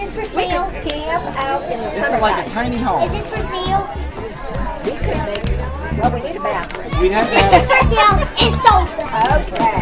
Is this for sale? Camp out in the summertime. like a tiny home. Is this for sale? We could make, it. well, we need a bathroom. We have This is for sale. It's sold. Okay.